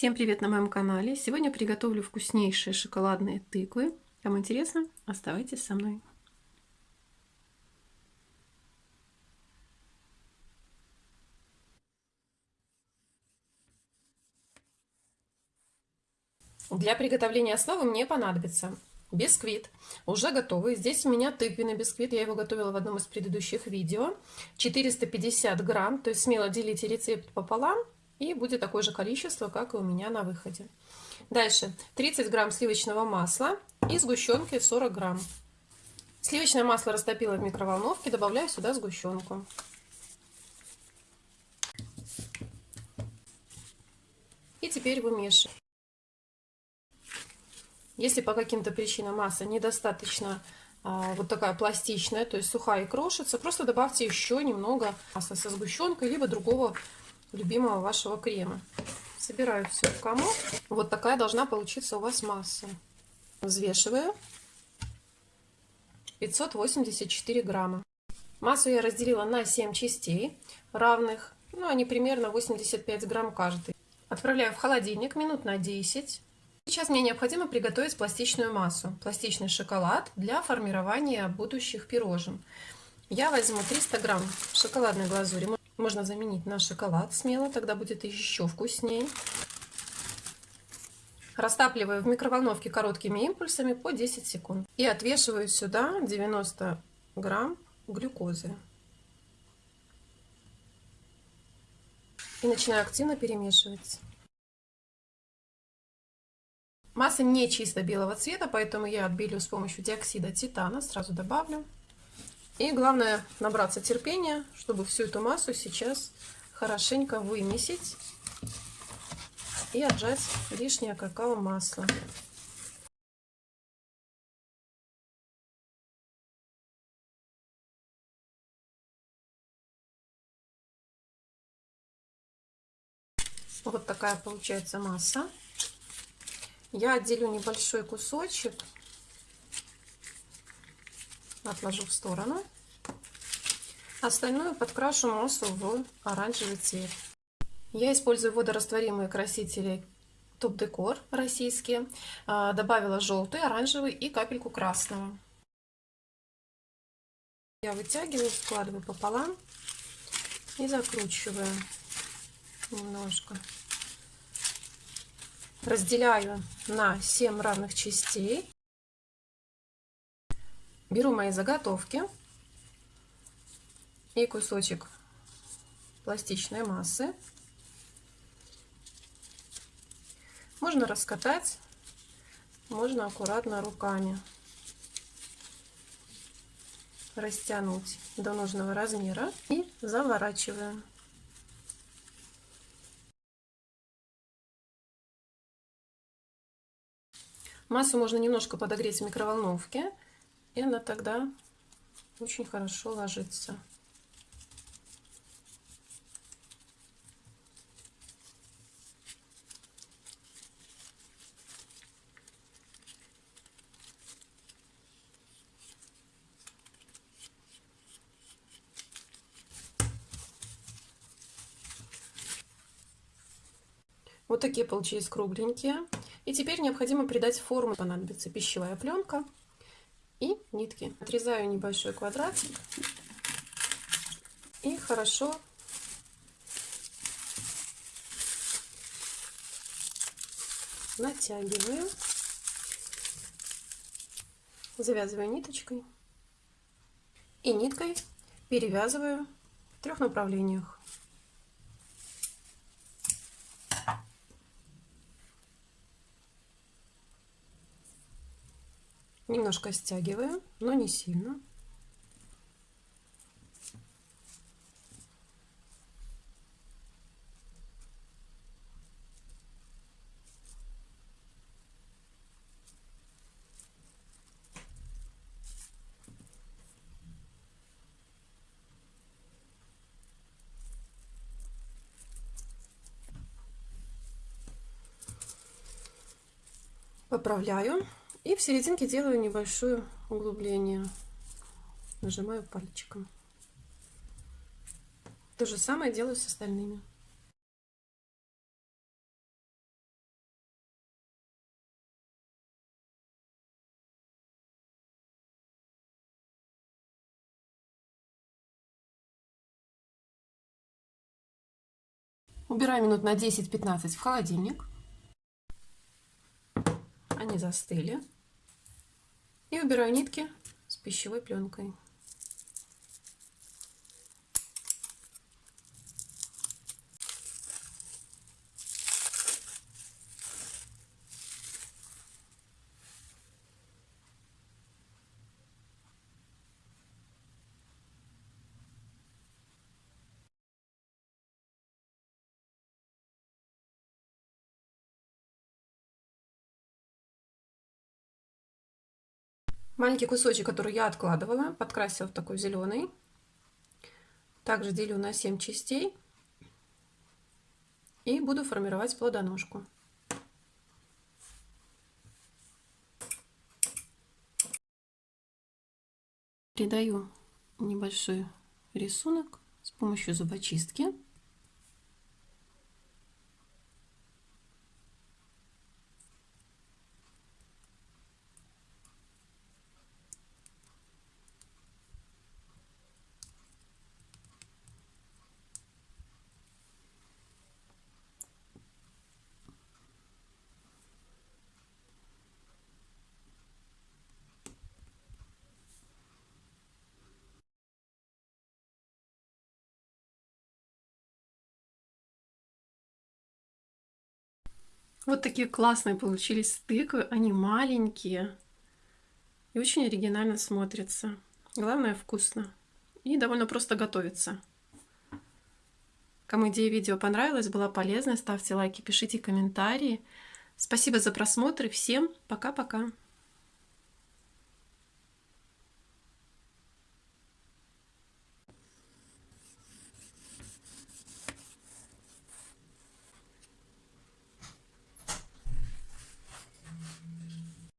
Всем привет на моем канале! Сегодня приготовлю вкуснейшие шоколадные тыквы. Кому интересно, оставайтесь со мной. Для приготовления основы мне понадобится бисквит, уже готовый. Здесь у меня тыквенный бисквит, я его готовила в одном из предыдущих видео. 450 грамм, то есть смело делите рецепт пополам и будет такое же количество, как и у меня на выходе. Дальше 30 грамм сливочного масла и сгущенки 40 грамм. Сливочное масло растопила в микроволновке, добавляю сюда сгущенку. И теперь вымешиваю. Если по каким-то причинам масса недостаточно а, вот такая пластичная, то есть сухая и крошится, просто добавьте еще немного масла со сгущенкой, либо другого любимого вашего крема. Собираю все в комок. Вот такая должна получиться у вас масса. Взвешиваю. 584 грамма. Массу я разделила на 7 частей равных. Ну, они примерно 85 грамм каждый. Отправляю в холодильник минут на 10. Сейчас мне необходимо приготовить пластичную массу, пластичный шоколад для формирования будущих пирожен. Я возьму 300 грамм шоколадной глазури. Можно заменить на шоколад смело, тогда будет еще вкуснее. Растапливаю в микроволновке короткими импульсами по 10 секунд. И отвешиваю сюда 90 грамм глюкозы. И начинаю активно перемешивать. Масса не чисто белого цвета, поэтому я отбелю с помощью диоксида титана. Сразу добавлю. И главное набраться терпения, чтобы всю эту массу сейчас хорошенько вымесить и отжать лишнее какао-масло. Вот такая получается масса. Я отделю небольшой кусочек отложу в сторону. Остальную подкрашу массу в оранжевый цвет. Я использую водорастворимые красители Топ Декор российские. А, добавила желтый, оранжевый и капельку красного. Я вытягиваю, складываю пополам и закручиваю немножко. Разделяю на 7 равных частей. Беру мои заготовки и кусочек пластичной массы. Можно раскатать, можно аккуратно руками растянуть до нужного размера и заворачиваем. Массу можно немножко подогреть в микроволновке и она тогда очень хорошо ложится. Вот такие получились кругленькие. И теперь необходимо придать форму. Понадобится пищевая пленка и нитки. Отрезаю небольшой квадратик и хорошо натягиваю, завязываю ниточкой и ниткой перевязываю в трех направлениях. Немножко стягиваю, но не сильно. Поправляю. И в серединке делаю небольшое углубление. Нажимаю пальчиком. То же самое делаю с остальными. Убираю минут на 10-15 в холодильник. Они застыли. И убираю нитки с пищевой пленкой. Маленький кусочек, который я откладывала, подкрасила в такой зеленый. Также делю на 7 частей. И буду формировать плодоножку. Придаю небольшой рисунок с помощью зубочистки. Вот такие классные получились тыквы. Они маленькие и очень оригинально смотрятся. Главное вкусно. И довольно просто готовится. Кому идея видео понравилась, была полезной, ставьте лайки, пишите комментарии. Спасибо за просмотр и всем пока-пока.